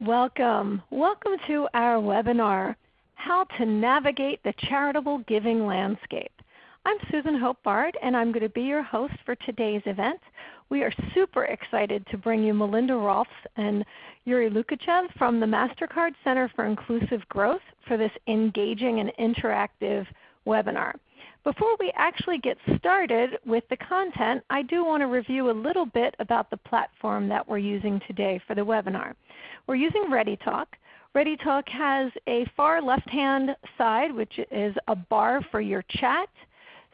Welcome. Welcome to our webinar, How to Navigate the Charitable Giving Landscape. I'm Susan Hope Bard and I'm going to be your host for today's event. We are super excited to bring you Melinda Rolfs and Yuri Lukachev from the MasterCard Center for Inclusive Growth for this engaging and interactive webinar. Before we actually get started with the content, I do want to review a little bit about the platform that we're using today for the webinar. We're using ReadyTalk. ReadyTalk has a far left-hand side which is a bar for your chat.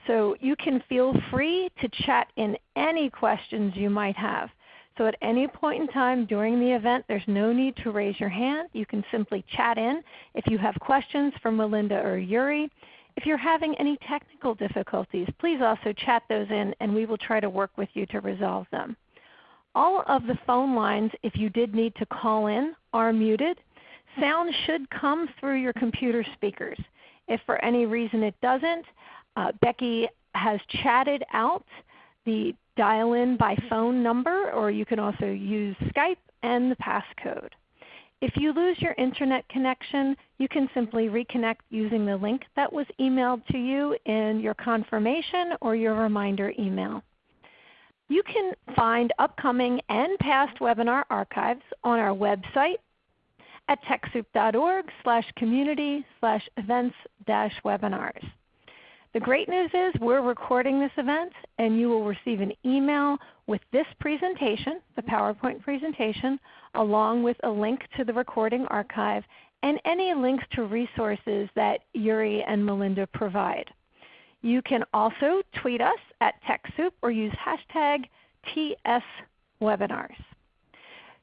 So you can feel free to chat in any questions you might have. So at any point in time during the event, there's no need to raise your hand. You can simply chat in if you have questions for Melinda or Yuri. If you're having any technical difficulties, please also chat those in and we will try to work with you to resolve them. All of the phone lines, if you did need to call in, are muted. Sound should come through your computer speakers. If for any reason it doesn't, uh, Becky has chatted out the dial-in by phone number, or you can also use Skype and the passcode. If you lose your Internet connection, you can simply reconnect using the link that was emailed to you in your confirmation or your reminder email. You can find upcoming and past webinar archives on our website at TechSoup.org slash community slash events dash webinars. The great news is we're recording this event and you will receive an email with this presentation, the PowerPoint presentation, along with a link to the recording archive and any links to resources that Yuri and Melinda provide. You can also tweet us at TechSoup or use hashtag TSWebinars.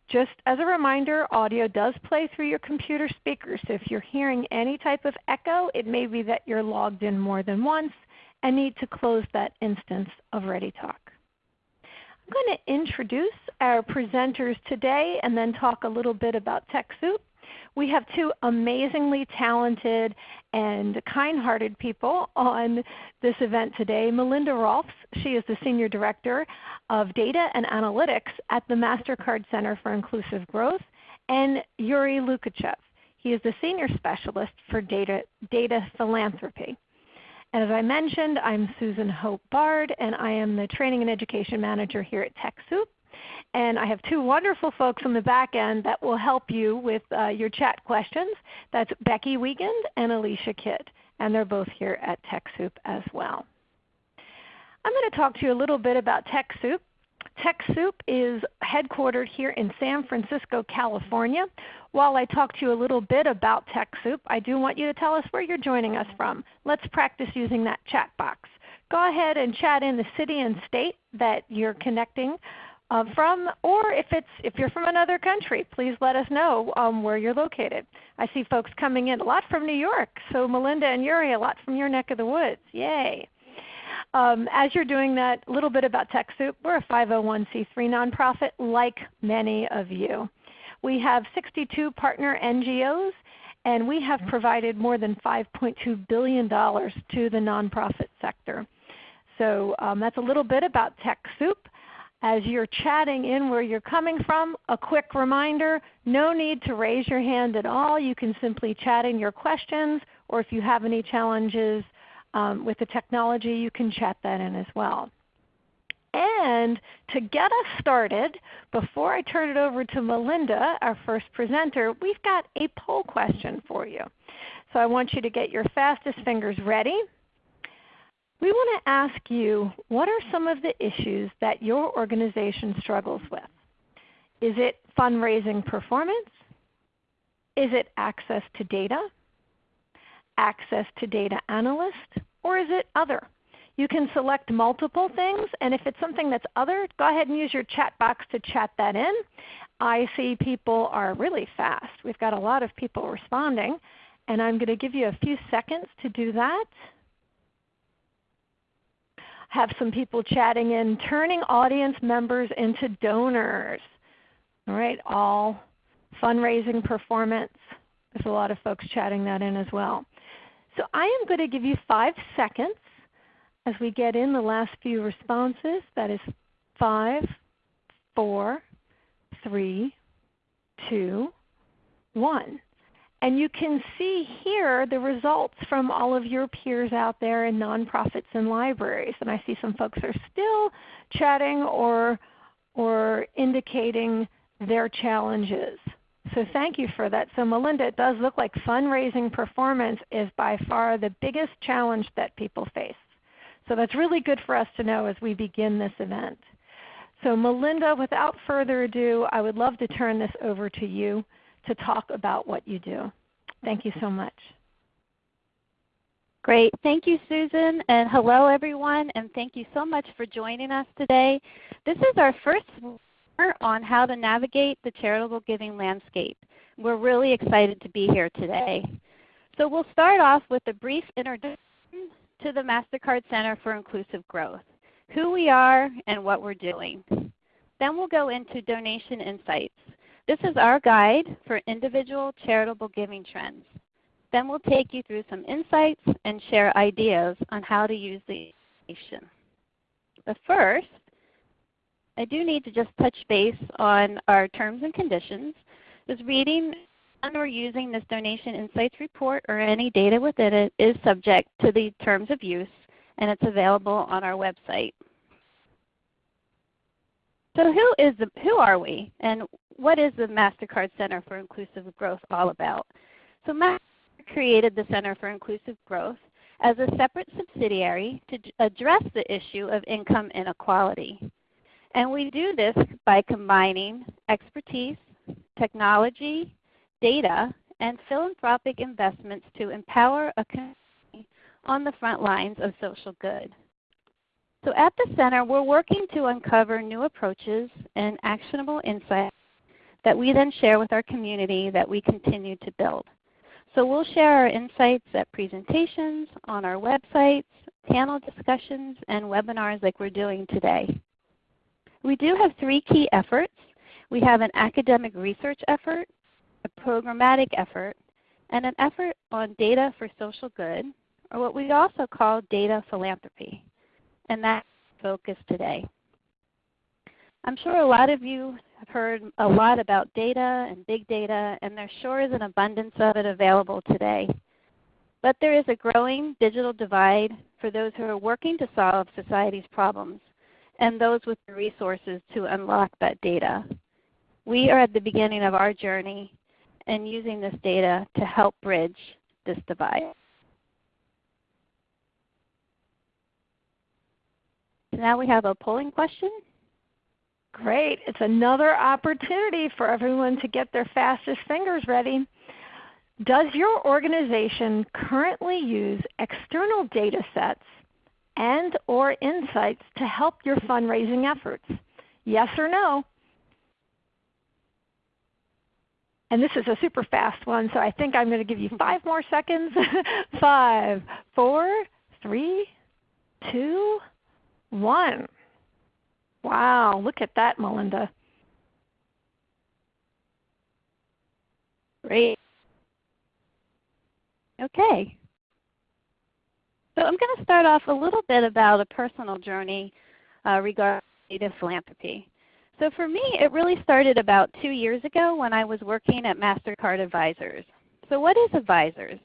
Just as a reminder, audio does play through your computer speakers. So if you're hearing any type of echo, it may be that you're logged in more than once and need to close that instance of ReadyTalk. I'm going to introduce our presenters today and then talk a little bit about TechSoup. We have two amazingly talented and kind-hearted people on this event today. Melinda Rolfs, she is the Senior Director of Data and Analytics at the MasterCard Center for Inclusive Growth, and Yuri Lukachev. He is the Senior Specialist for Data, data Philanthropy. As I mentioned, I'm Susan Hope Bard, and I am the Training and Education Manager here at TechSoup. And I have two wonderful folks on the back end that will help you with uh, your chat questions. That's Becky Wiegand and Alicia Kidd. And they're both here at TechSoup as well. I'm going to talk to you a little bit about TechSoup. TechSoup is headquartered here in San Francisco, California. While I talk to you a little bit about TechSoup, I do want you to tell us where you're joining us from. Let's practice using that chat box. Go ahead and chat in the city and state that you're connecting uh, from, or if, it's, if you're from another country, please let us know um, where you're located. I see folks coming in a lot from New York, so Melinda and Yuri, a lot from your neck of the woods. Yay! Um, as you're doing that, a little bit about TechSoup. We're a 501c3 nonprofit like many of you. We have 62 partner NGOs and we have provided more than $5.2 billion to the nonprofit sector. So um, that's a little bit about TechSoup. As you're chatting in where you're coming from, a quick reminder, no need to raise your hand at all. You can simply chat in your questions, or if you have any challenges um, with the technology, you can chat that in as well. And to get us started, before I turn it over to Melinda, our first presenter, we've got a poll question for you. So I want you to get your fastest fingers ready. We want to ask you, what are some of the issues that your organization struggles with? Is it fundraising performance? Is it access to data? Access to data analyst? Or is it other? You can select multiple things, and if it's something that's other, go ahead and use your chat box to chat that in. I see people are really fast. We've got a lot of people responding, and I'm going to give you a few seconds to do that have some people chatting in, turning audience members into donors. All right, all fundraising performance. There's a lot of folks chatting that in as well. So I am going to give you five seconds as we get in the last few responses. That is five, four, three, two, one. And you can see here the results from all of your peers out there in nonprofits and libraries. And I see some folks are still chatting or, or indicating their challenges. So thank you for that. So Melinda, it does look like fundraising performance is by far the biggest challenge that people face. So that's really good for us to know as we begin this event. So Melinda, without further ado, I would love to turn this over to you to talk about what you do. Thank you so much. Great. Thank you, Susan. And hello, everyone. And thank you so much for joining us today. This is our first on how to navigate the charitable giving landscape. We're really excited to be here today. So we'll start off with a brief introduction to the MasterCard Center for Inclusive Growth, who we are and what we're doing. Then we'll go into donation insights. This is our guide for individual charitable giving trends. Then we'll take you through some insights and share ideas on how to use the information. But first, I do need to just touch base on our terms and conditions. This reading and or using this donation insights report or any data within it is subject to the terms of use and it's available on our website. So who is the, who are we and what is the MasterCard Center for Inclusive Growth all about? So MasterCard created the Center for Inclusive Growth as a separate subsidiary to address the issue of income inequality. And we do this by combining expertise, technology, data, and philanthropic investments to empower a community on the front lines of social good. So at the center, we're working to uncover new approaches and actionable insights that we then share with our community that we continue to build. So we'll share our insights at presentations, on our websites, panel discussions, and webinars like we're doing today. We do have three key efforts. We have an academic research effort, a programmatic effort, and an effort on data for social good, or what we also call data philanthropy. And that's focus today. I'm sure a lot of you have heard a lot about data and big data, and there sure is an abundance of it available today. But there is a growing digital divide for those who are working to solve society's problems and those with the resources to unlock that data. We are at the beginning of our journey and using this data to help bridge this divide. So now we have a polling question. Great. It's another opportunity for everyone to get their fastest fingers ready. Does your organization currently use external data sets and or insights to help your fundraising efforts? Yes or no? And this is a super fast one, so I think I'm going to give you five more seconds. five, four, three, two, one. Wow, look at that, Melinda. Great. Okay. So I'm going to start off a little bit about a personal journey uh, regarding philanthropy. So for me, it really started about two years ago when I was working at MasterCard Advisors. So what is Advisors?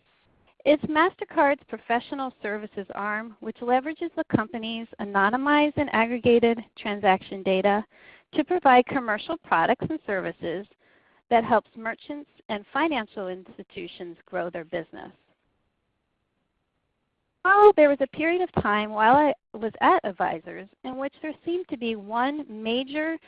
It's MasterCard's professional services arm which leverages the company's anonymized and aggregated transaction data to provide commercial products and services that helps merchants and financial institutions grow their business. Oh, there was a period of time while I was at Advisors in which there seemed to be one major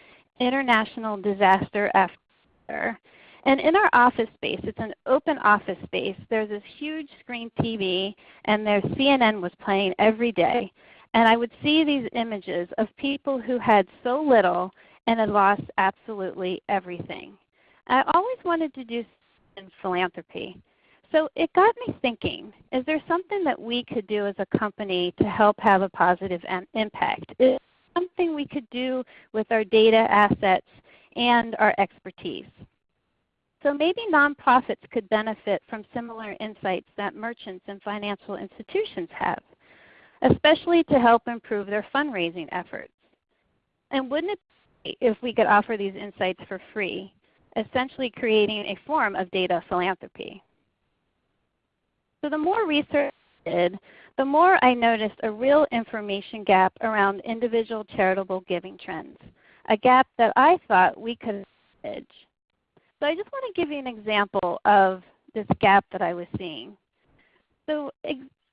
international disaster after. And in our office space, it's an open office space, there's this huge screen TV and their CNN was playing every day. And I would see these images of people who had so little and had lost absolutely everything. I always wanted to do in philanthropy. So it got me thinking, is there something that we could do as a company to help have a positive impact? Is something we could do with our data assets and our expertise? So maybe nonprofits could benefit from similar insights that merchants and financial institutions have, especially to help improve their fundraising efforts. And wouldn't it be if we could offer these insights for free essentially creating a form of data philanthropy. So the more research I did, the more I noticed a real information gap around individual charitable giving trends, a gap that I thought we could bridge. So I just want to give you an example of this gap that I was seeing. So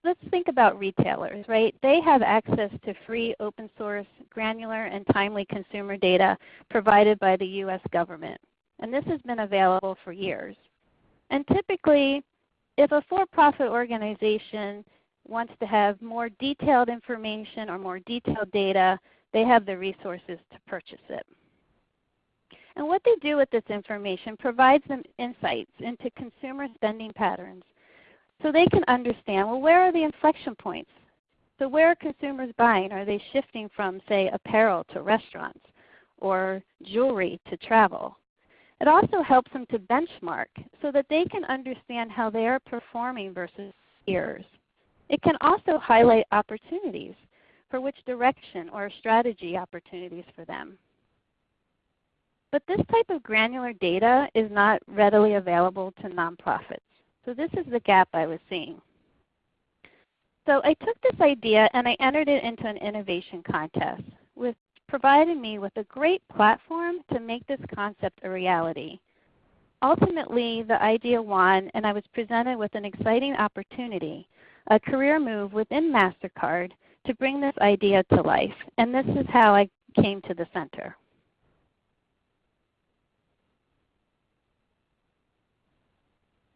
let's think about retailers, right? They have access to free open source, granular, and timely consumer data provided by the U.S. government. And this has been available for years. And typically, if a for-profit organization wants to have more detailed information or more detailed data, they have the resources to purchase it. And what they do with this information provides them insights into consumer spending patterns so they can understand, well, where are the inflection points? So where are consumers buying? Are they shifting from, say, apparel to restaurants or jewelry to travel? It also helps them to benchmark so that they can understand how they are performing versus peers. It can also highlight opportunities for which direction or strategy opportunities for them. But this type of granular data is not readily available to nonprofits. So this is the gap I was seeing. So I took this idea and I entered it into an innovation contest, which provided me with a great platform to make this concept a reality. Ultimately, the idea won and I was presented with an exciting opportunity, a career move within MasterCard to bring this idea to life. And this is how I came to the center.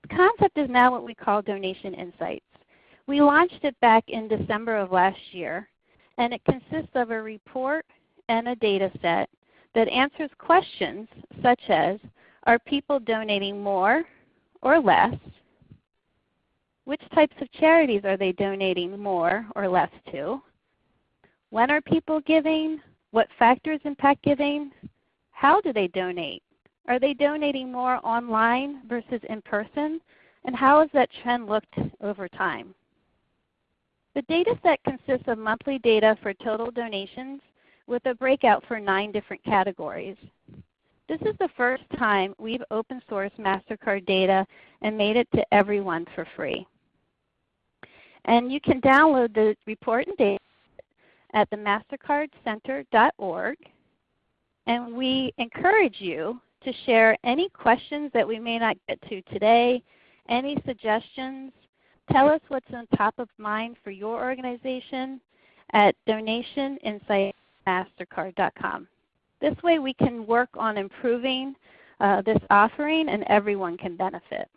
The concept is now what we call Donation Insights. We launched it back in December of last year, and it consists of a report and a data set that answers questions such as, are people donating more or less? Which types of charities are they donating more or less to? When are people giving? What factors impact giving? How do they donate? Are they donating more online versus in person? And how has that trend looked over time? The data set consists of monthly data for total donations with a breakout for nine different categories. This is the first time we've open sourced MasterCard data and made it to everyone for free. And you can download the report and data at the mastercardcenter.org. And we encourage you to share any questions that we may not get to today, any suggestions. Tell us what's on top of mind for your organization at donationinsightmastercard.com. This way we can work on improving uh, this offering and everyone can benefit.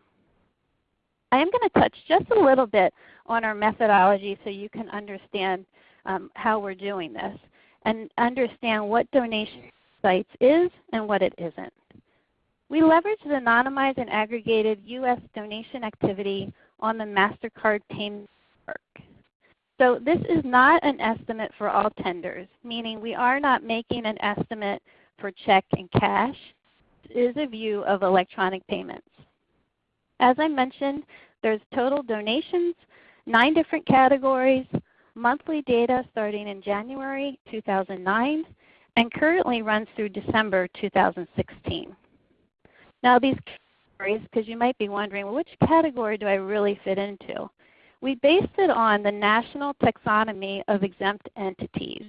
I am going to touch just a little bit on our methodology so you can understand um, how we're doing this and understand what Donation Insights is and what it isn't. We leverage the anonymized and aggregated U.S. donation activity on the MasterCard payment network. So this is not an estimate for all tenders, meaning we are not making an estimate for check and cash. It is a view of electronic payments. As I mentioned, there's total donations, nine different categories, monthly data starting in January 2009, and currently runs through December 2016. Now these categories, because you might be wondering, well, which category do I really fit into? We based it on the National Taxonomy of Exempt Entities,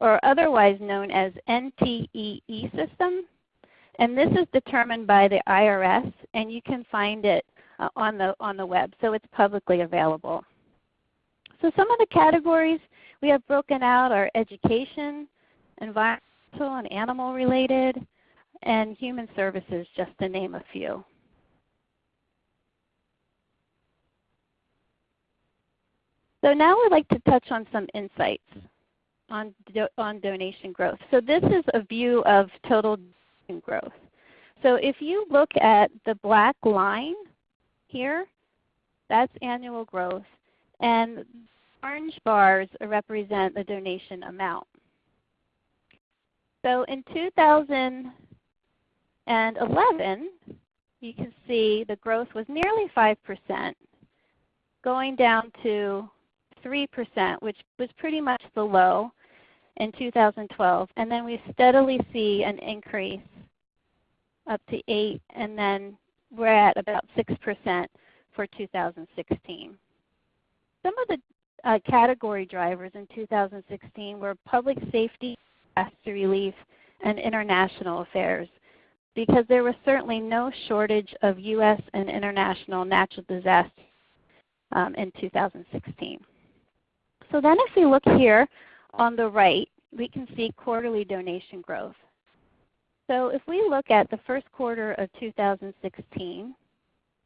or otherwise known as NTEE system. And this is determined by the IRS, and you can find it uh, on, the, on the web, so it's publicly available. So some of the categories we have broken out are education, environmental and animal related, and human services, just to name a few. So now I'd like to touch on some insights on, do, on donation growth. So this is a view of total growth. So if you look at the black line here, that's annual growth. And orange bars represent the donation amount. So in 2000, and 11, you can see the growth was nearly 5%, going down to 3%, which was pretty much the low in 2012. And then we steadily see an increase up to 8 and then we're at about 6% for 2016. Some of the uh, category drivers in 2016 were public safety, disaster relief, and international affairs because there was certainly no shortage of U.S. and international natural disasters um, in 2016. So then if we look here on the right, we can see quarterly donation growth. So if we look at the first quarter of 2016,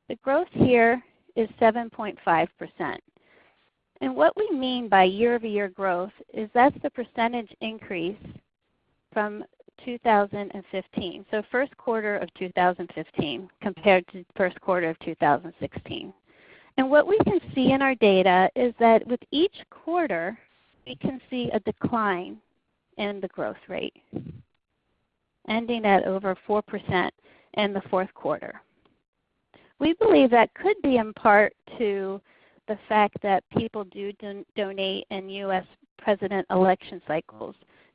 the growth here is 7.5%. And what we mean by year-over-year growth is that's the percentage increase from 2015. So first quarter of 2015 compared to first quarter of 2016. And what we can see in our data is that with each quarter, we can see a decline in the growth rate, ending at over 4% in the fourth quarter. We believe that could be in part to the fact that people do don donate in U.S. president election cycles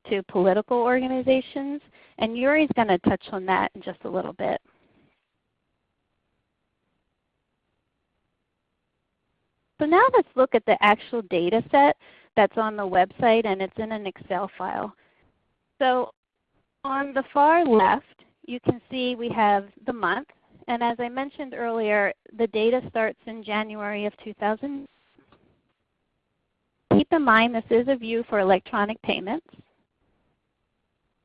to political organizations, and Yuri's going to touch on that in just a little bit. So now let's look at the actual data set that's on the website and it's in an Excel file. So on the far left, you can see we have the month. And as I mentioned earlier, the data starts in January of 2000. Keep in mind this is a view for electronic payments.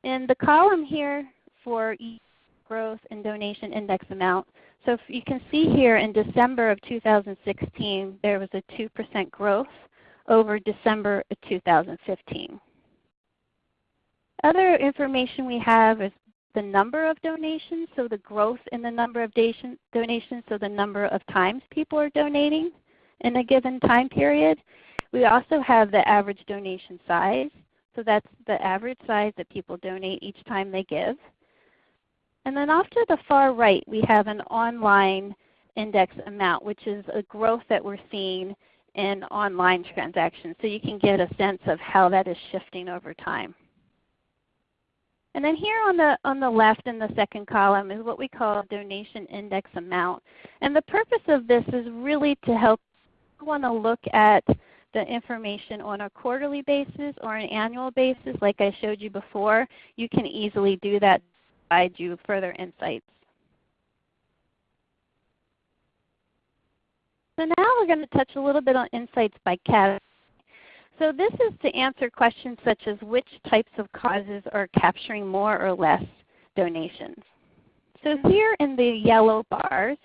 In the column here for each growth and donation index amount, so you can see here in December of 2016 there was a 2% growth over December of 2015. Other information we have is the number of donations, so the growth in the number of donations, so the number of times people are donating in a given time period. We also have the average donation size. So that's the average size that people donate each time they give. And then off to the far right, we have an online index amount, which is a growth that we're seeing in online transactions. So you can get a sense of how that is shifting over time. And then here on the, on the left in the second column is what we call donation index amount. And the purpose of this is really to help want to look at the information on a quarterly basis or an annual basis like I showed you before, you can easily do that to provide you further insights. So now we're going to touch a little bit on insights by category. So this is to answer questions such as which types of causes are capturing more or less donations. So here in the yellow bars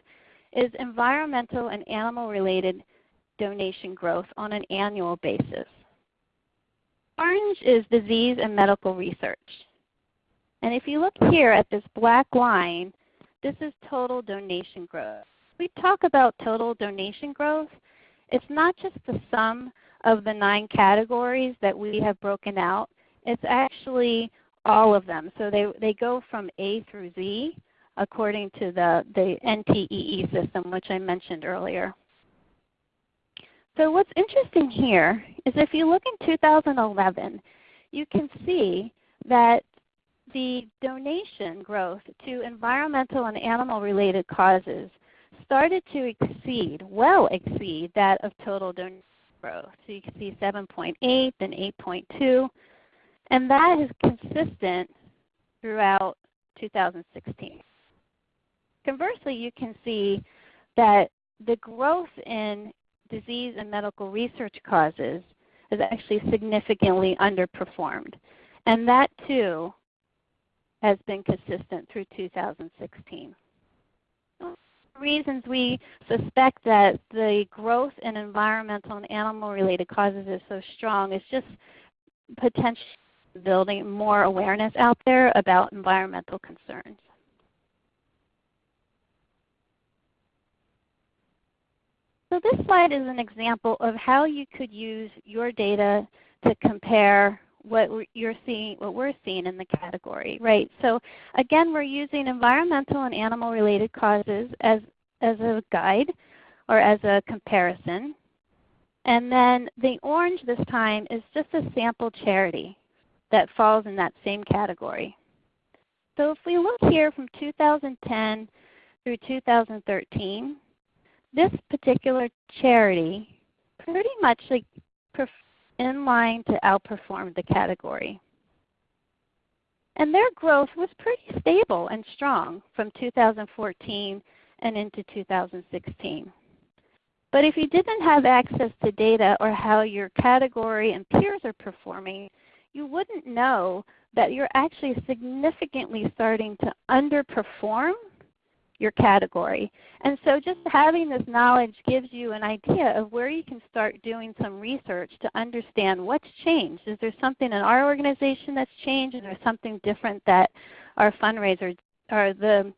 is environmental and animal related donation growth on an annual basis. Orange is disease and medical research. And if you look here at this black line, this is total donation growth. We talk about total donation growth. It's not just the sum of the nine categories that we have broken out. It's actually all of them. So they, they go from A through Z according to the, the NTEE system, which I mentioned earlier. So what's interesting here is if you look in 2011, you can see that the donation growth to environmental and animal related causes started to exceed, well exceed that of total donation growth. So you can see 7.8 then 8.2 and that is consistent throughout 2016. Conversely, you can see that the growth in disease and medical research causes has actually significantly underperformed. And that too has been consistent through 2016. Reasons we suspect that the growth in environmental and animal related causes is so strong is just potentially building more awareness out there about environmental concerns. So this slide is an example of how you could use your data to compare what you're seeing, what we're seeing in the category, right? So again, we're using environmental and animal related causes as, as a guide or as a comparison. And then the orange this time is just a sample charity that falls in that same category. So if we look here from 2010 through 2013, this particular charity pretty much like in line to outperform the category. And their growth was pretty stable and strong from 2014 and into 2016. But if you didn't have access to data or how your category and peers are performing, you wouldn't know that you're actually significantly starting to underperform your category. And so just having this knowledge gives you an idea of where you can start doing some research to understand what's changed. Is there something in our organization that's changed? Is there something different that our fundraisers or the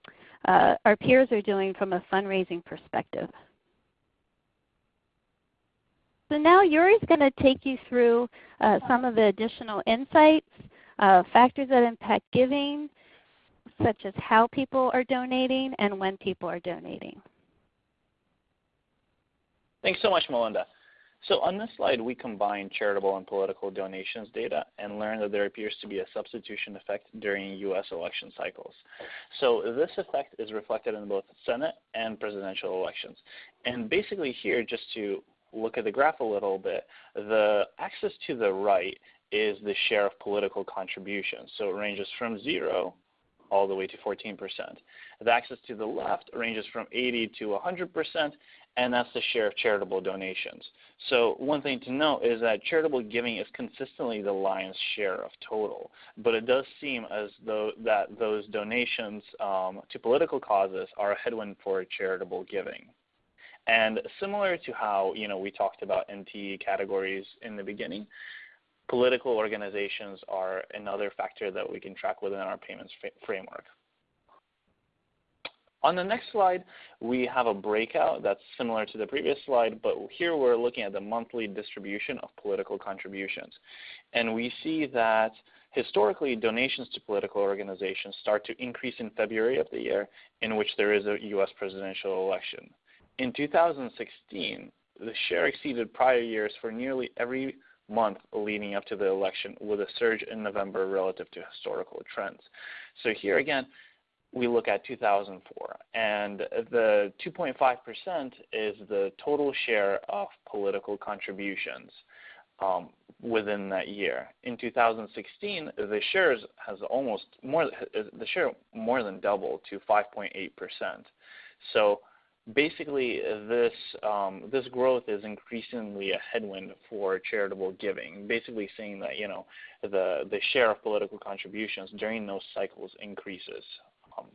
uh, our peers are doing from a fundraising perspective? So now Yuri's going to take you through uh, some of the additional insights, uh, factors that impact giving, such as how people are donating and when people are donating. Thanks so much, Melinda. So on this slide, we combine charitable and political donations data and learn that there appears to be a substitution effect during U.S. election cycles. So this effect is reflected in both Senate and presidential elections. And basically here, just to look at the graph a little bit, the axis to the right is the share of political contributions. So it ranges from 0 all the way to 14%. The axis to the left ranges from 80 to 100%, and that's the share of charitable donations. So one thing to note is that charitable giving is consistently the lion's share of total, but it does seem as though that those donations um, to political causes are a headwind for charitable giving. And similar to how you know we talked about NTE categories in the beginning, political organizations are another factor that we can track within our payments framework. On the next slide, we have a breakout that's similar to the previous slide, but here we're looking at the monthly distribution of political contributions. And we see that historically donations to political organizations start to increase in February of the year in which there is a U.S. presidential election. In 2016, the share exceeded prior years for nearly every month leading up to the election with a surge in November relative to historical trends. So here again, we look at 2004, and the 2.5% is the total share of political contributions um, within that year. In 2016, the shares has almost more the share more than doubled to 5.8%. So basically this um, this growth is increasingly a headwind for charitable giving. Basically saying that you know the the share of political contributions during those cycles increases. Um,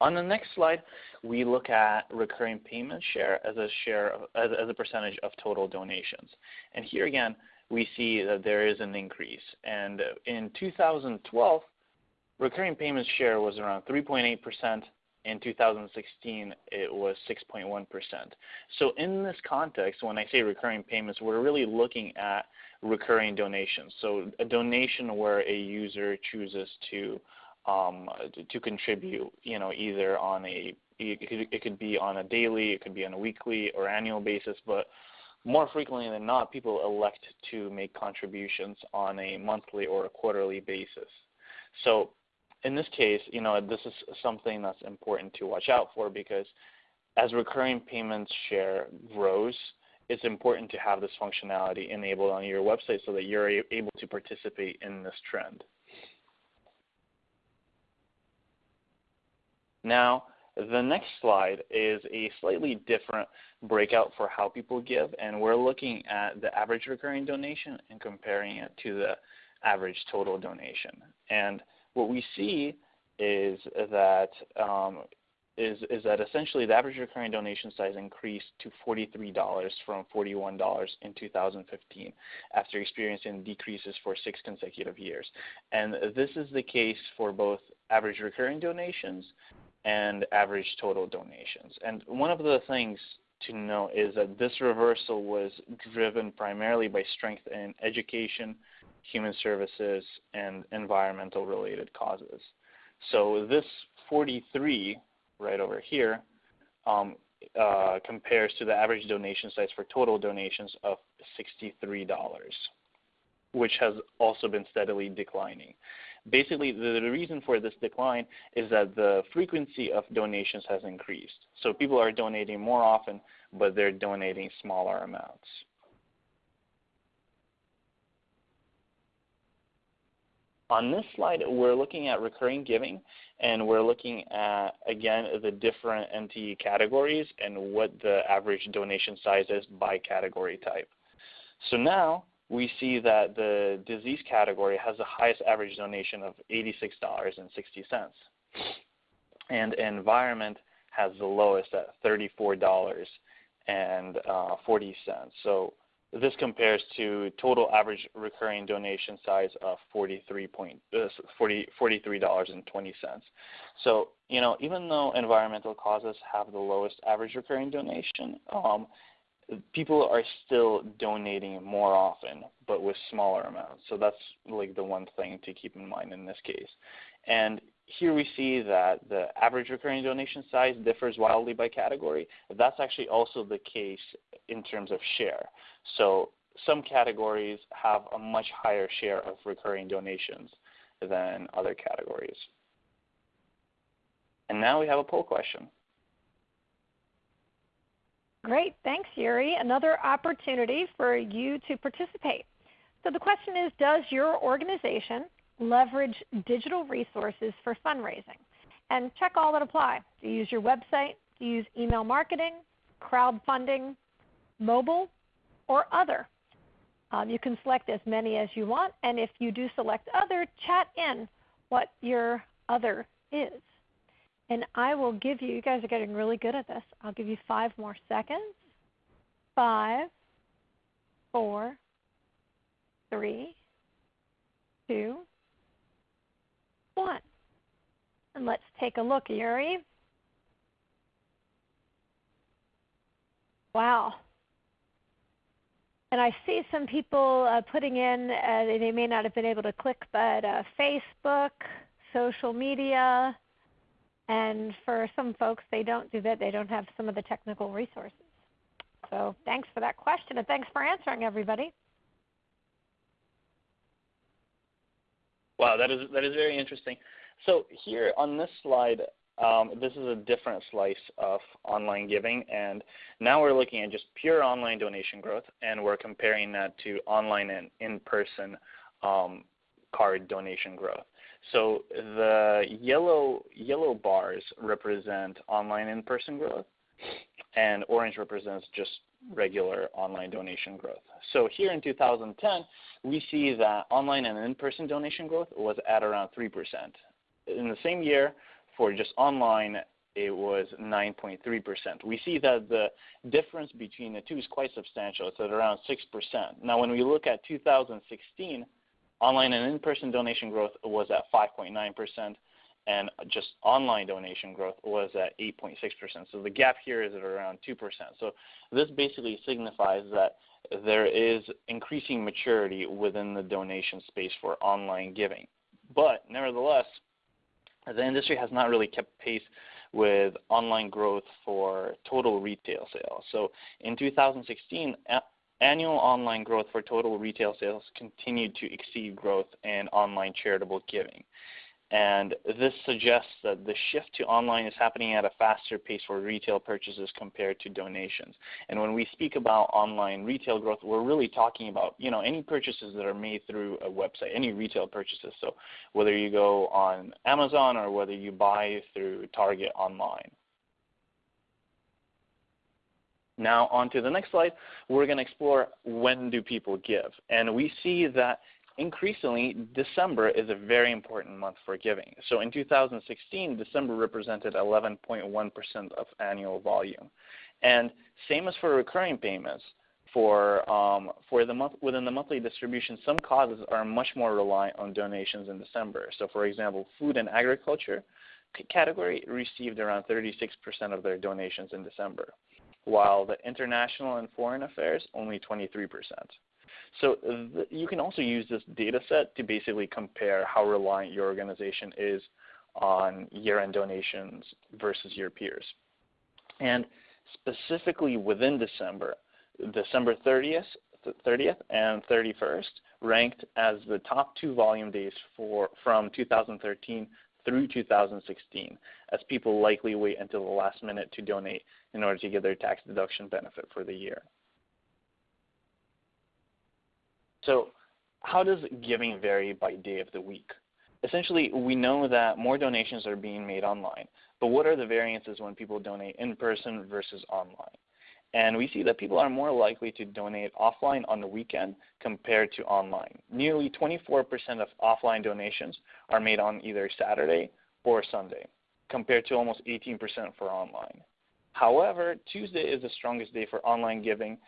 on the next slide, we look at recurring payment share as a share of, as, as a percentage of total donations. And here again, we see that there is an increase. And in 2012, recurring payments share was around 3.8 percent in 2016, it was 6.1%. So in this context, when I say recurring payments, we're really looking at recurring donations. So a donation where a user chooses to um, to contribute, you know, either on a it could, it could be on a daily, it could be on a weekly or annual basis, but more frequently than not, people elect to make contributions on a monthly or a quarterly basis. So in this case, you know, this is something that's important to watch out for because as recurring payments share grows, it's important to have this functionality enabled on your website so that you're able to participate in this trend. Now, the next slide is a slightly different breakout for how people give, and we're looking at the average recurring donation and comparing it to the average total donation. And what we see is that um, is, is that essentially the average recurring donation size increased to $43 from $41 in 2015 after experiencing decreases for six consecutive years. And this is the case for both average recurring donations and average total donations. And one of the things to know is that this reversal was driven primarily by strength in education, human services, and environmental related causes. So this 43 right over here um, uh, compares to the average donation size for total donations of $63, which has also been steadily declining. basically the, reason for this decline is that the frequency of donations has increased. So people are donating more often, but they're donating smaller amounts. On this slide, we're looking at recurring giving, and we're looking at, again, the different NTE categories and what the average donation size is by category type. So now we see that the disease category has the highest average donation of $86.60. And environment has the lowest at $34.40. Uh, so this compares to total average recurring donation size of 43, point, uh, $43.20. So, you know, even though environmental causes have the lowest average recurring donation, um, people are still donating more often, but with smaller amounts. So that's like the one thing to keep in mind in this case. And here we see that the average recurring donation size differs wildly by category. That's actually also the case in terms of share. So some categories have a much higher share of recurring donations than other categories. And now we have a poll question. Great, thanks Yuri. Another opportunity for you to participate. So the question is, does your organization leverage digital resources for fundraising? And check all that apply. Do you use your website? Do you use email marketing, crowdfunding, mobile, or other? Um, you can select as many as you want, and if you do select other, chat in what your other is. And I will give you, you guys are getting really good at this, I'll give you five more seconds. Five, four, three, two, one. And let's take a look, Yuri. Wow. And I see some people uh, putting in, uh, they may not have been able to click, but uh, Facebook, social media, and for some folks, they don't do that. They don't have some of the technical resources. So thanks for that question, and thanks for answering, everybody. Wow, that is that is very interesting. So here on this slide, um, this is a different slice of online giving, and now we're looking at just pure online donation growth, and we're comparing that to online and in-person um, card donation growth. So the yellow yellow bars represent online in-person growth, and orange represents just regular online donation growth. So here in 2010, we see that online and in-person donation growth was at around 3%. In the same year, for just online, it was 9.3%. We see that the difference between the two is quite substantial. It's at around 6%. Now, when we look at 2016, online and in-person donation growth was at 5.9%, and just online donation growth was at 8.6%. So the gap here is at around 2%. So this basically signifies that there is increasing maturity within the donation space for online giving. But nevertheless, the industry has not really kept pace with online growth for total retail sales. So in 2016, annual online growth for total retail sales continued to exceed growth in online charitable giving. And this suggests that the shift to online is happening at a faster pace for retail purchases compared to donations. And when we speak about online retail growth, we're really talking about you know any purchases that are made through a website, any retail purchases. So whether you go on Amazon or whether you buy through Target online. Now on to the next slide, we're going to explore when do people give. And we see that increasingly, December is a very important month for giving. So in 2016, December represented 11.1% of annual volume. And same as for recurring payments, for, um, for the month, within the monthly distribution, some causes are much more reliant on donations in December. So for example, food and agriculture category received around 36% of their donations in December, while the international and foreign affairs only 23%. So you can also use this data set to basically compare how reliant your organization is on year-end donations versus your peers. And specifically within December, December 30th, 30th and 31st ranked as the top two volume days for from 2013 through 2016, as people likely wait until the last minute to donate in order to get their tax deduction benefit for the year. So how does giving vary by day of the week? Essentially, we know that more donations are being made online, but what are the variances when people donate in person versus online? And we see that people are more likely to donate offline on the weekend compared to online. Nearly 24% of offline donations are made on either Saturday or Sunday, compared to almost 18% for online. However, Tuesday is the strongest day for online giving,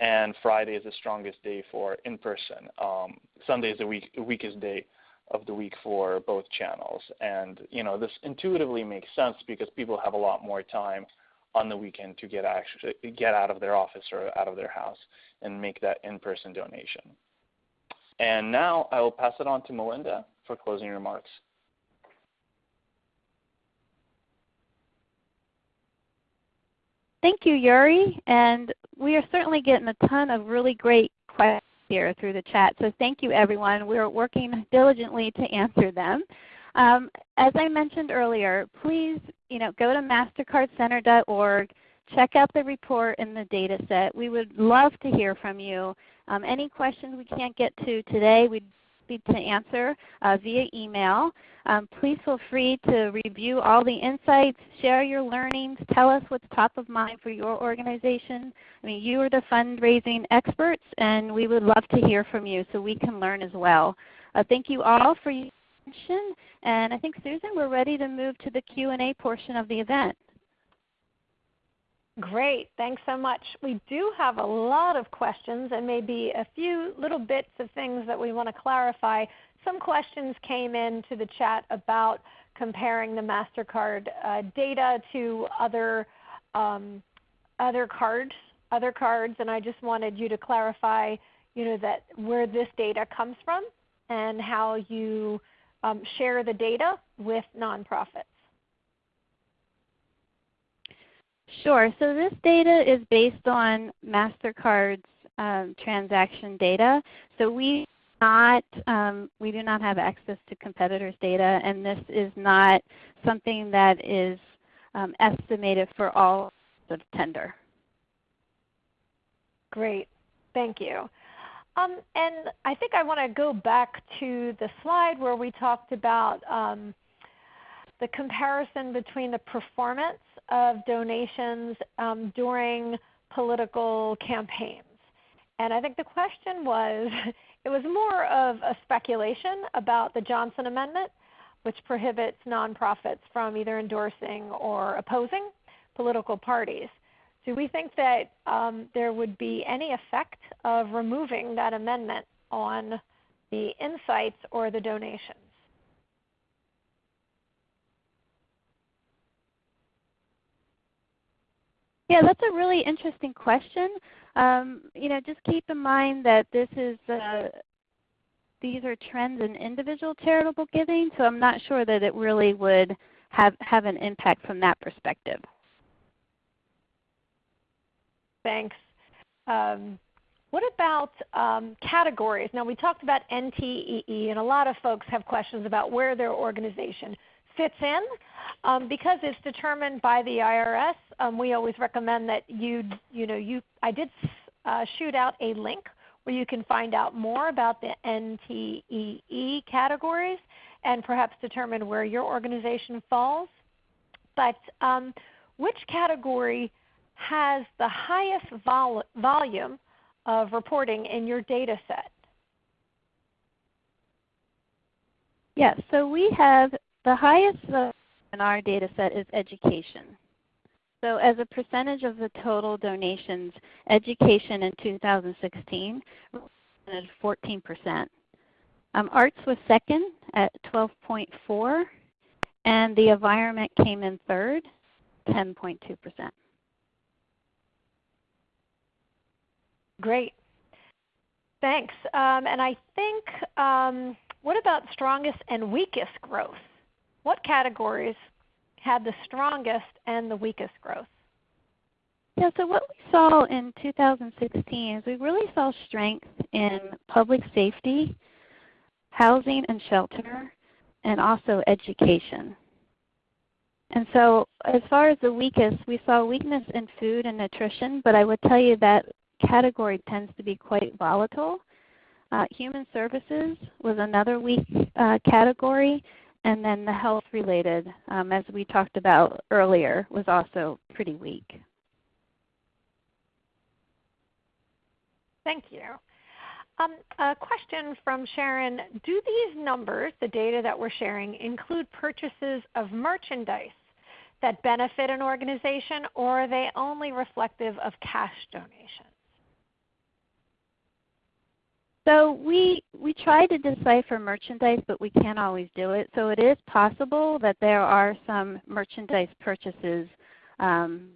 and Friday is the strongest day for in-person. Um, Sunday is the weak, weakest day of the week for both channels. And you know, this intuitively makes sense because people have a lot more time on the weekend to get actually get out of their office or out of their house and make that in-person donation. And now I will pass it on to Melinda for closing remarks. Thank you, Yuri. And we are certainly getting a ton of really great questions here through the chat. So thank you, everyone. We're working diligently to answer them. Um, as I mentioned earlier, please you know, go to mastercardcenter.org, check out the report and the data set. We would love to hear from you. Um, any questions we can't get to today, we'd be to answer uh, via email. Um, please feel free to review all the insights, share your learnings, tell us what's top of mind for your organization. I mean, you are the fundraising experts, and we would love to hear from you so we can learn as well. Uh, thank you all for attention. And I think Susan, we're ready to move to the Q&A portion of the event. Great. Thanks so much. We do have a lot of questions and maybe a few little bits of things that we want to clarify. Some questions came into the chat about comparing the MasterCard uh, data to other, um, other cards, other cards, and I just wanted you to clarify you know, that where this data comes from and how you um, share the data with nonprofits? Sure. So this data is based on MasterCard's um, transaction data. So we not um, we do not have access to competitors' data, and this is not something that is um, estimated for all of tender. Great. Thank you. Um, and I think I want to go back to the slide where we talked about um, the comparison between the performance of donations um, during political campaigns. And I think the question was, it was more of a speculation about the Johnson Amendment, which prohibits nonprofits from either endorsing or opposing political parties. Do we think that um, there would be any effect of removing that amendment on the insights or the donations? Yeah, that's a really interesting question. Um, you know, just keep in mind that this is uh, these are trends in individual charitable giving, so I'm not sure that it really would have have an impact from that perspective. Thanks. Um, what about um, categories? Now we talked about NTEE and a lot of folks have questions about where their organization fits in. Um, because it's determined by the IRS, um, we always recommend that you, you know, you, I did uh, shoot out a link where you can find out more about the NTEE categories and perhaps determine where your organization falls. But um, which category has the highest vol volume of reporting in your data set? Yes, so we have the highest in our data set is education. So as a percentage of the total donations, education in 2016 represented 14%. Um, arts was second at 12.4, and the environment came in third, 10.2%. Great. Thanks. Um, and I think, um, what about strongest and weakest growth? What categories had the strongest and the weakest growth? Yeah, so what we saw in 2016 is we really saw strength in public safety, housing and shelter, and also education. And so as far as the weakest, we saw weakness in food and nutrition, but I would tell you that category tends to be quite volatile. Uh, human services was another weak uh, category, and then the health related, um, as we talked about earlier, was also pretty weak. Thank you. Um, a question from Sharon. Do these numbers, the data that we're sharing, include purchases of merchandise that benefit an organization or are they only reflective of cash donations? So we, we try to decipher merchandise, but we can't always do it. So it is possible that there are some merchandise purchases um,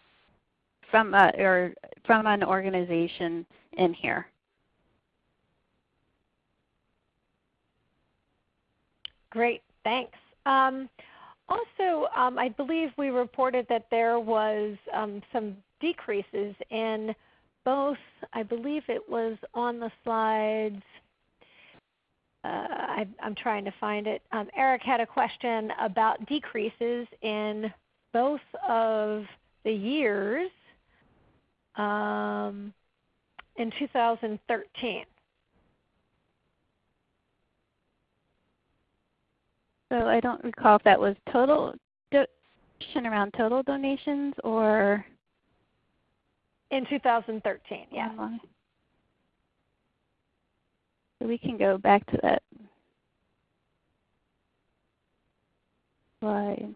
from, a, or from an organization in here. Great, thanks. Um, also, um, I believe we reported that there was um, some decreases in both, I believe it was on the slides, uh, I, am trying to find it. Um, Eric had a question about decreases in both of the years um, in 2013. So I don't recall if that was total around total donations or in 2013. Yeah. Uh-huh. So we can go back to that slide.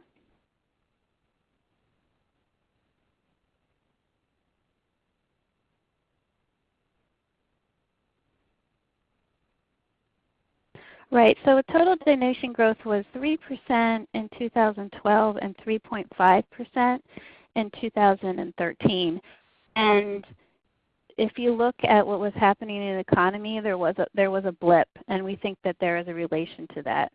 Right. So total donation growth was 3% in 2012 and 3.5% in 2013. And if you look at what was happening in the economy, there was a, there was a blip, and we think that there is a relation to that.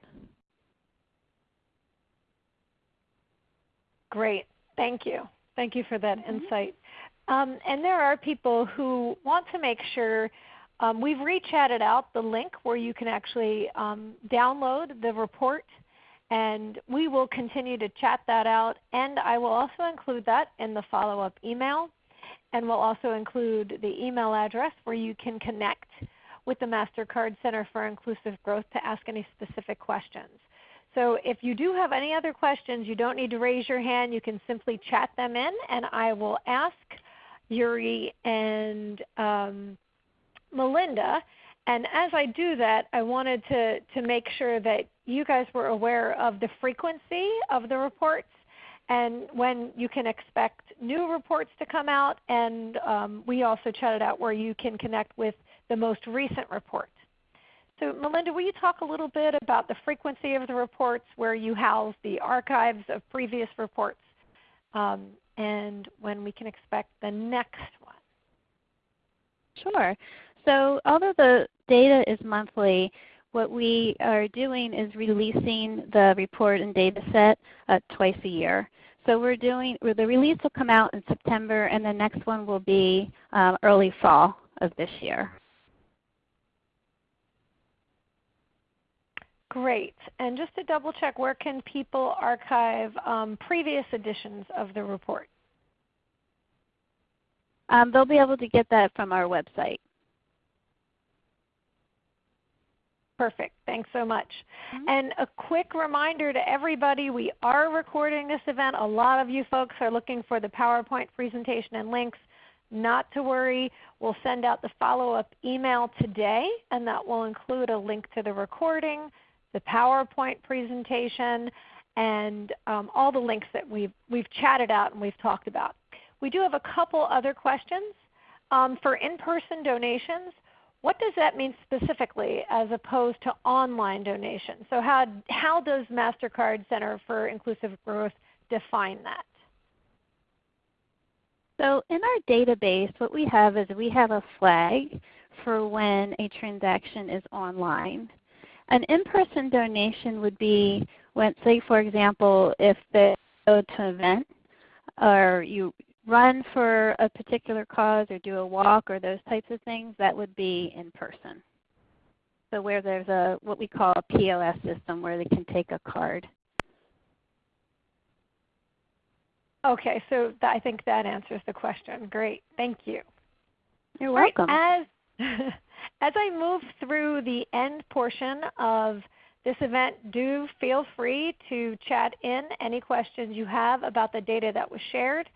Great. Thank you. Thank you for that mm -hmm. insight. Um, and there are people who want to make sure um, we've rechatted out the link where you can actually um, download the report and we will continue to chat that out and I will also include that in the follow-up email and we'll also include the email address where you can connect with the MasterCard Center for Inclusive Growth to ask any specific questions. So if you do have any other questions, you don't need to raise your hand. You can simply chat them in and I will ask Yuri and um, Melinda. And as I do that, I wanted to, to make sure that you guys were aware of the frequency of the reports and when you can expect new reports to come out. And um, we also chatted out where you can connect with the most recent reports. So Melinda, will you talk a little bit about the frequency of the reports, where you house the archives of previous reports, um, and when we can expect the next one? Sure. So although the data is monthly, what we are doing is releasing the report and data set uh, twice a year. So we're doing, the release will come out in September and the next one will be um, early fall of this year. Great. And just to double check, where can people archive um, previous editions of the report? Um, they'll be able to get that from our website. Perfect. Thanks so much. Mm -hmm. And a quick reminder to everybody, we are recording this event. A lot of you folks are looking for the PowerPoint presentation and links. Not to worry. We'll send out the follow-up email today, and that will include a link to the recording, the PowerPoint presentation, and um, all the links that we've, we've chatted out and we've talked about. We do have a couple other questions. Um, for in-person donations, what does that mean specifically as opposed to online donations? So how, how does MasterCard Center for Inclusive Growth define that? So in our database, what we have is we have a flag for when a transaction is online. An in-person donation would be when, say for example, if they go to an event or you run for a particular cause or do a walk or those types of things, that would be in person. So where there's a what we call a POS system where they can take a card. Okay, so th- I think that answers the question. Great, thank you. You're welcome. Right, as as I move through the end portion of this event, do feel free to chat in any questions you have about the data that was shared.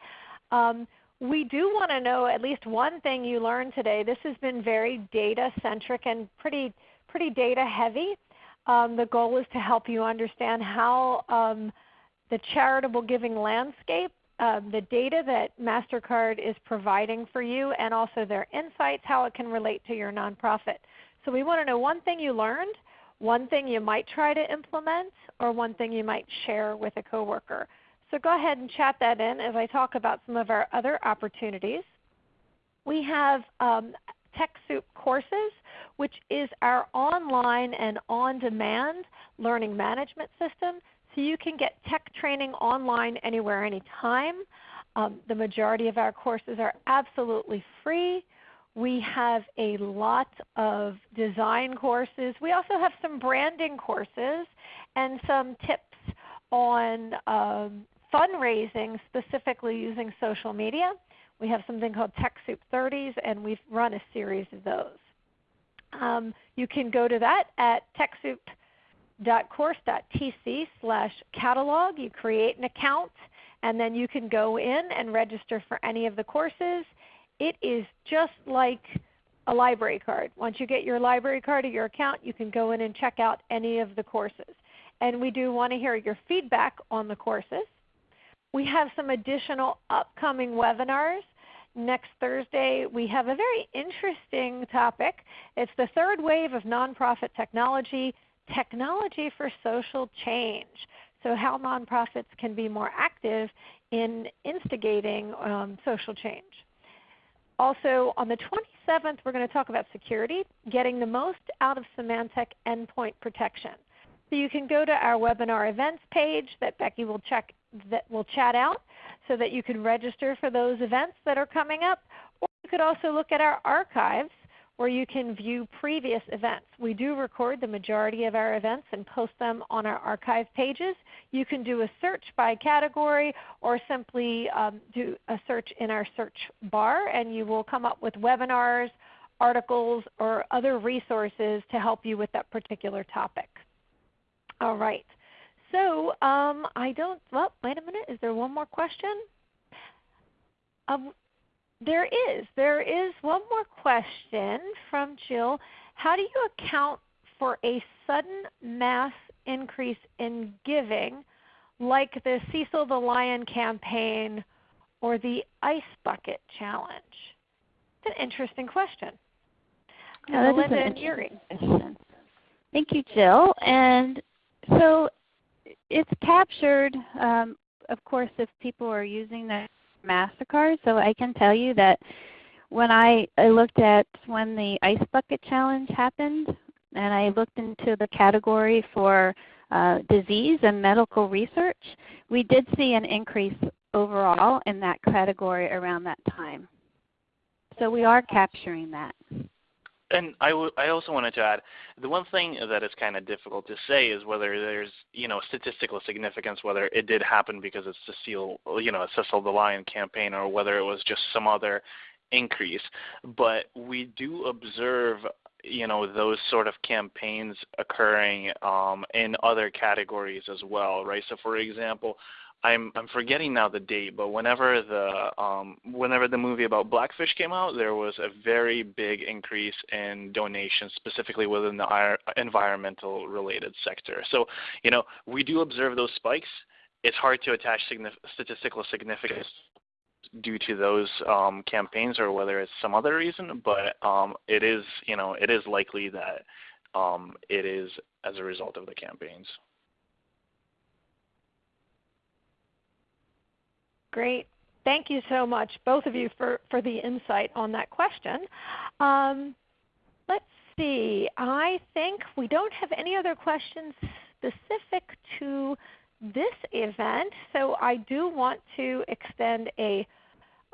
Um, we do want to know at least one thing you learned today. This has been very data centric and pretty, pretty data heavy. Um, the goal is to help you understand how um, the charitable giving landscape, uh, the data that MasterCard is providing for you, and also their insights, how it can relate to your nonprofit. So we want to know one thing you learned, one thing you might try to implement, or one thing you might share with a coworker. So go ahead and chat that in as I talk about some of our other opportunities. We have um, TechSoup Courses, which is our online and on-demand learning management system. So you can get tech training online anywhere, anytime. Um, the majority of our courses are absolutely free. We have a lot of design courses. We also have some branding courses and some tips on um, fundraising specifically using social media. We have something called TechSoup 30s and we've run a series of those. Um, you can go to that at techsoup.course.tc slash catalog. You create an account and then you can go in and register for any of the courses. It is just like a library card. Once you get your library card or your account, you can go in and check out any of the courses. And we do want to hear your feedback on the courses. We have some additional upcoming webinars. Next Thursday we have a very interesting topic. It's the third wave of nonprofit technology, technology for social change. So how nonprofits can be more active in instigating um, social change. Also on the 27th we're going to talk about security, getting the most out of Symantec endpoint protection. So you can go to our webinar events page that Becky will check that will chat out so that you can register for those events that are coming up. Or you could also look at our archives where you can view previous events. We do record the majority of our events and post them on our archive pages. You can do a search by category or simply um, do a search in our search bar and you will come up with webinars, articles, or other resources to help you with that particular topic. All right. So um, I don't, well, wait a minute. Is there one more question? Um, there is. There is one more question from Jill. How do you account for a sudden mass increase in giving like the Cecil the Lion campaign or the Ice Bucket Challenge? It's an interesting question. Yeah, that is an interesting question. Thank you, Jill. And so it's captured, um, of course, if people are using the MasterCard. So I can tell you that when I, I looked at when the Ice Bucket Challenge happened, and I looked into the category for uh, disease and medical research, we did see an increase overall in that category around that time. So we are capturing that. And I, I also wanted to add, the one thing that is kind of difficult to say is whether there's you know statistical significance, whether it did happen because it's Cecile, you know, a Cecil the Lion campaign, or whether it was just some other increase. But we do observe you know those sort of campaigns occurring um, in other categories as well, right? So for example, I'm I'm forgetting now the date, but whenever the um, whenever the movie about Blackfish came out, there was a very big increase in donations, specifically within the environmental related sector. So you know we do observe those spikes. It's hard to attach signif statistical significance due to those um, campaigns or whether it's some other reason, but um, it is you know it is likely that um, it is as a result of the campaigns. Great. Thank you so much, both of you, for, for the insight on that question. Um, let's see. I think we don't have any other questions specific to this event, so I do want to extend a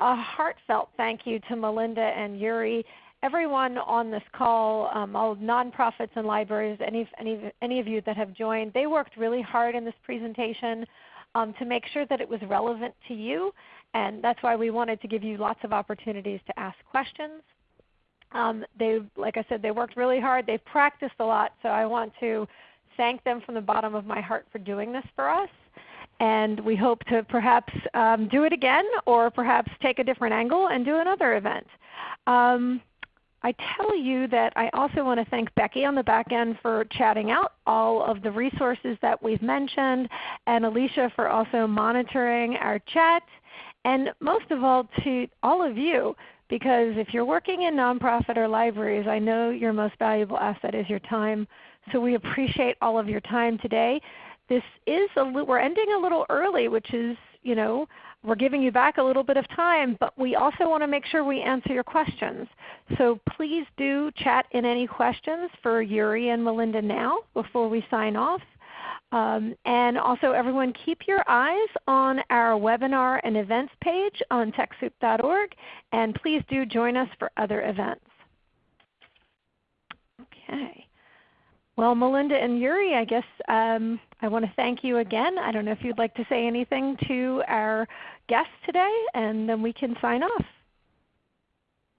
a heartfelt thank you to Melinda and Yuri everyone on this call, um, all nonprofits and libraries, any, any, any of you that have joined, they worked really hard in this presentation um, to make sure that it was relevant to you. And that's why we wanted to give you lots of opportunities to ask questions. Um, they, like I said, they worked really hard. They've practiced a lot, so I want to thank them from the bottom of my heart for doing this for us. And we hope to perhaps um, do it again or perhaps take a different angle and do another event. Um, I tell you that I also want to thank Becky on the back end for chatting out all of the resources that we've mentioned, and Alicia for also monitoring our chat, and most of all to all of you because if you're working in nonprofit or libraries, I know your most valuable asset is your time. So we appreciate all of your time today. This is a, we're ending a little early, which is you know we're giving you back a little bit of time, but we also want to make sure we answer your questions. So please do chat in any questions for Yuri and Melinda now before we sign off. Um, and also everyone keep your eyes on our webinar and events page on TechSoup.org and please do join us for other events. Okay. Well, Melinda and Yuri, I guess um, I want to thank you again. I don't know if you'd like to say anything to our guests today, and then we can sign off.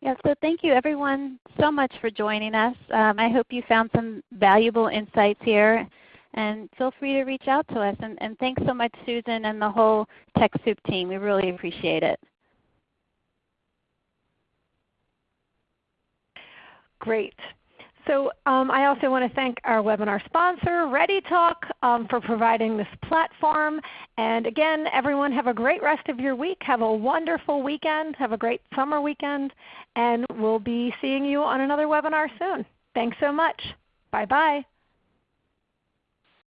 Yeah, so thank you everyone so much for joining us. Um, I hope you found some valuable insights here. And feel free to reach out to us. And, and thanks so much Susan and the whole TechSoup team. We really appreciate it. Great. So um, I also want to thank our webinar sponsor, ReadyTalk, um, for providing this platform. And again, everyone have a great rest of your week. Have a wonderful weekend. Have a great summer weekend. And we'll be seeing you on another webinar soon. Thanks so much. Bye-bye.